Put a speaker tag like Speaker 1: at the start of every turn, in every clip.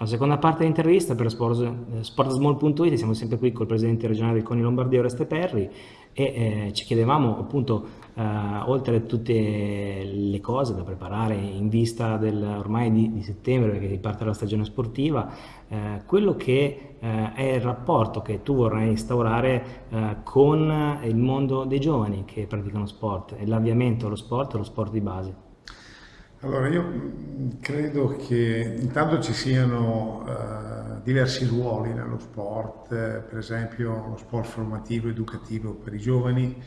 Speaker 1: La seconda parte dell'intervista per sportsmall.it siamo sempre qui col presidente regionale del CONI Lombardia Oreste Perri e eh, ci chiedevamo appunto eh, oltre a tutte le cose da preparare in vista del, ormai di, di settembre perché riparte la stagione sportiva eh, quello che eh, è il rapporto che tu vorrai instaurare eh, con il mondo dei giovani che praticano sport l'avviamento allo sport, allo sport di base
Speaker 2: allora, io mm, credo che intanto ci siano uh, diversi ruoli nello sport, eh, per esempio lo sport formativo, educativo per i giovani,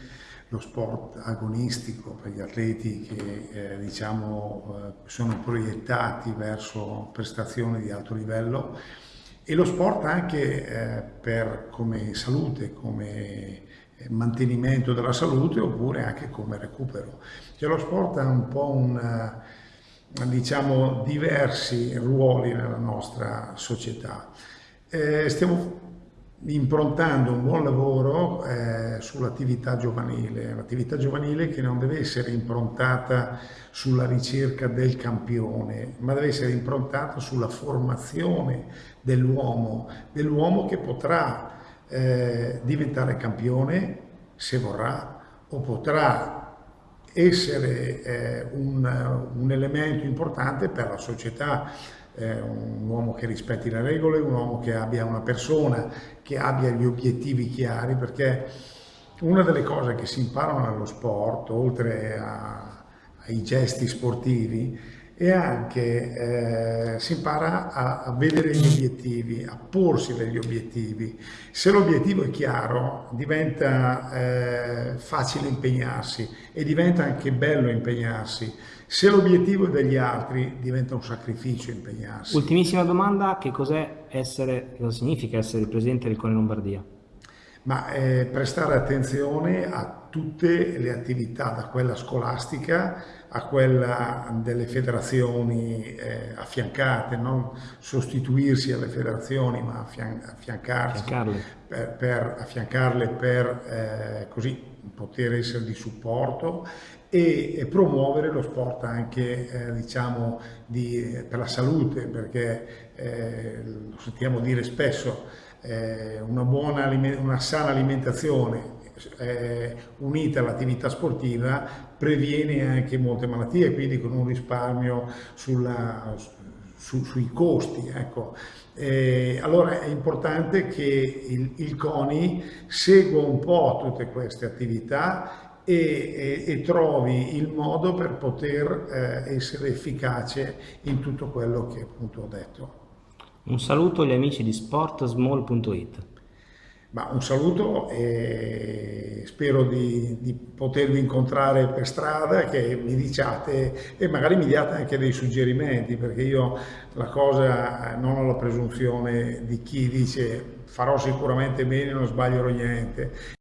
Speaker 2: lo sport agonistico per gli atleti che eh, diciamo, eh, sono proiettati verso prestazioni di alto livello e lo sport anche eh, per, come salute, come mantenimento della salute oppure anche come recupero. Cioè lo sport è un po' un diciamo, diversi ruoli nella nostra società. Eh, stiamo improntando un buon lavoro eh, sull'attività giovanile, l'attività giovanile che non deve essere improntata sulla ricerca del campione, ma deve essere improntata sulla formazione dell'uomo, dell'uomo che potrà eh, diventare campione se vorrà o potrà essere eh, un, un, elemento importante per la società, eh, un uomo che rispetti le regole, un uomo che abbia una persona che abbia gli obiettivi chiari, perché una delle cose che si imparano nello sport, oltre a, ai gesti sportivi, e anche eh, si impara a, a, vedere gli obiettivi, a porsi degli obiettivi. Se l'obiettivo è chiaro diventa eh, facile impegnarsi e diventa anche bello impegnarsi. Se l'obiettivo è degli altri diventa un sacrificio impegnarsi.
Speaker 1: Ultimissima domanda, che cos'è essere, cosa significa essere il presidente del Cone Lombardia?
Speaker 2: Ma eh, prestare attenzione a tutte le attività, da quella scolastica a quella delle federazioni eh, affiancate, non sostituirsi alle federazioni ma affian affiancarsi per, per, affiancarle per eh, così poter essere di supporto e, e promuovere lo sport anche eh, diciamo di, per la salute perché eh, lo sentiamo dire spesso eh, una, buona, una sana alimentazione eh, unita all'attività sportiva previene anche molte malattie, quindi con un risparmio sulla, su, sui costi. Ecco. Eh, allora è importante che il, il, CONI segua un po' tutte queste attività e, e, e trovi il modo per poter eh, essere efficace in tutto quello che appunto ho detto.
Speaker 1: Un saluto agli amici di sportsmall.it.
Speaker 2: Ma un saluto e spero di, di, potervi incontrare per strada, che mi diciate e magari mi diate anche dei suggerimenti, perché io la cosa non ho la presunzione di chi dice farò sicuramente bene, non sbaglierò niente.